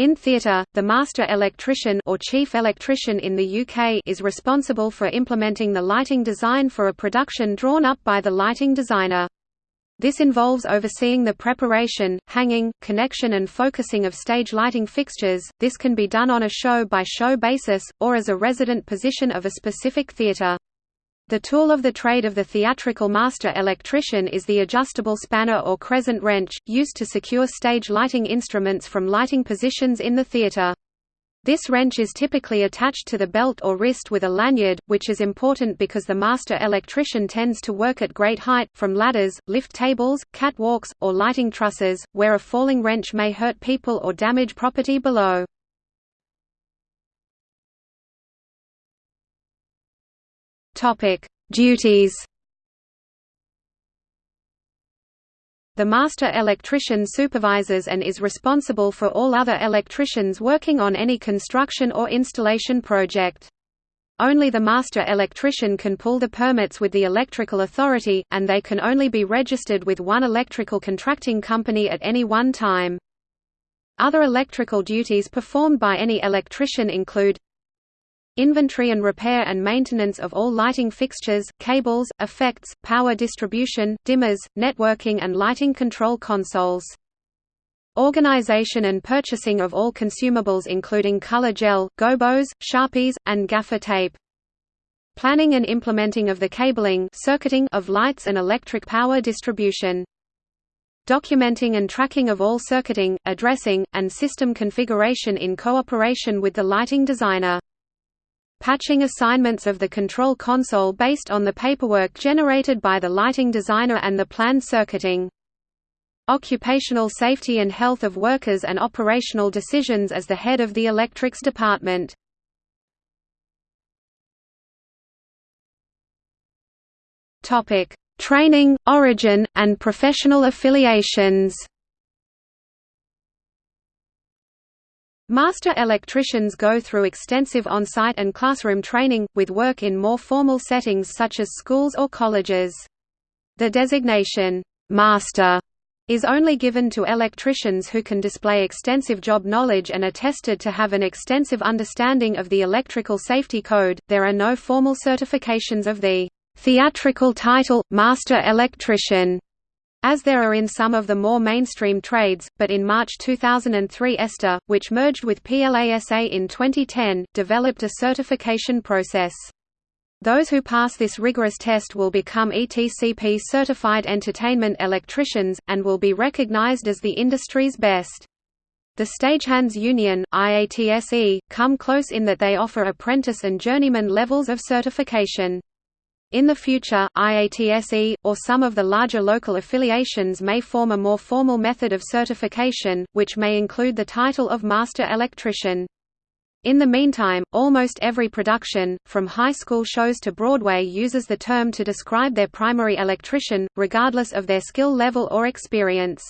In theatre, the master electrician or chief electrician in the UK is responsible for implementing the lighting design for a production drawn up by the lighting designer. This involves overseeing the preparation, hanging, connection and focusing of stage lighting fixtures. This can be done on a show-by-show -show basis, or as a resident position of a specific theatre. The tool of the trade of the theatrical master electrician is the adjustable spanner or crescent wrench, used to secure stage lighting instruments from lighting positions in the theatre. This wrench is typically attached to the belt or wrist with a lanyard, which is important because the master electrician tends to work at great height, from ladders, lift tables, catwalks, or lighting trusses, where a falling wrench may hurt people or damage property below. Topic: Duties. The master electrician supervises and is responsible for all other electricians working on any construction or installation project. Only the master electrician can pull the permits with the electrical authority, and they can only be registered with one electrical contracting company at any one time. Other electrical duties performed by any electrician include Inventory and repair and maintenance of all lighting fixtures, cables, effects, power distribution, dimmers, networking and lighting control consoles. Organization and purchasing of all consumables including color gel, gobos, sharpies, and gaffer tape. Planning and implementing of the cabling circuiting of lights and electric power distribution. Documenting and tracking of all circuiting, addressing, and system configuration in cooperation with the lighting designer patching assignments of the control console based on the paperwork generated by the lighting designer and the planned circuiting. Occupational safety and health of workers and operational decisions as the head of the electrics department. Training, origin, and professional affiliations Master electricians go through extensive on-site and classroom training, with work in more formal settings such as schools or colleges. The designation, "'Master' is only given to electricians who can display extensive job knowledge and are tested to have an extensive understanding of the electrical safety code. There are no formal certifications of the theatrical title, Master Electrician, as there are in some of the more mainstream trades, but in March 2003 ESTA, which merged with PLASA in 2010, developed a certification process. Those who pass this rigorous test will become ETCP certified entertainment electricians, and will be recognized as the industry's best. The Stagehands Union IATSE, come close in that they offer apprentice and journeyman levels of certification. In the future, IATSE, or some of the larger local affiliations may form a more formal method of certification, which may include the title of Master Electrician. In the meantime, almost every production, from high school shows to Broadway uses the term to describe their primary electrician, regardless of their skill level or experience.